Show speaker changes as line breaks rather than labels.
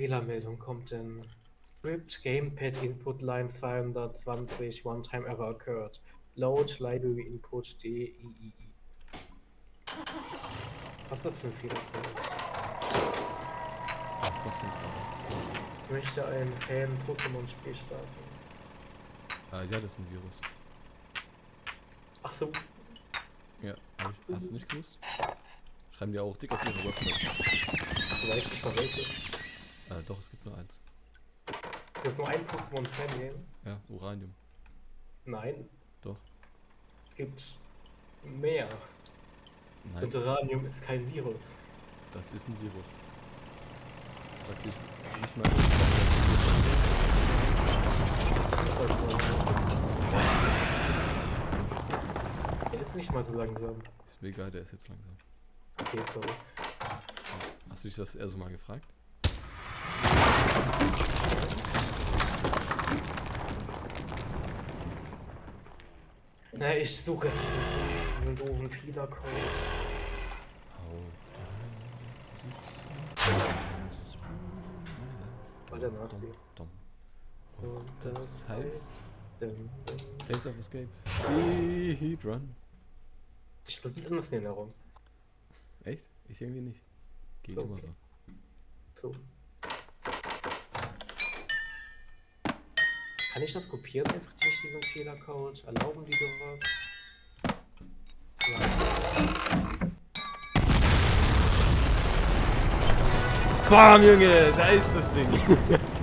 Fehlermeldung kommt denn? Script Gamepad Input Line 220 One Time Error occurred. Load Library Input DII. Was ist das für ein Fehlercode?
Ach, Konzentrate.
Ich möchte ein Fan-Pokémon-Spiel starten.
Ah, ja, das ist ein Virus.
Ach so,
Ja, hab ich, hast du nicht gewusst? Schreiben die auch dick auf ihre Website.
weißt nicht mal welches.
Äh, doch, es gibt nur eins.
Es gibt nur ein Pokémon-Fan-Game.
Ja, Uranium.
Nein,
Doch.
es gibt mehr.
Nein,
Und Uranium ist kein Virus.
das ist ein Virus. Du fragst dich nicht mal.
Der ist nicht mal so langsam.
Ist mir egal, der ist jetzt langsam.
Okay, sorry.
Hast du dich das eher so mal gefragt?
Na, ich suche jetzt diesen, diesen doofen Fehlercode. Der Nazi.
Und das heißt Days of Escape. Speed Run.
Ich muss nicht anders in Erinnerung.
Echt? Ich irgendwie nicht. Geht
So,
immer
okay.
so.
So. Kann ich das kopieren einfach durch diesen Fehlercode? Erlauben die sowas?
Bam, Junge, da ist das Ding.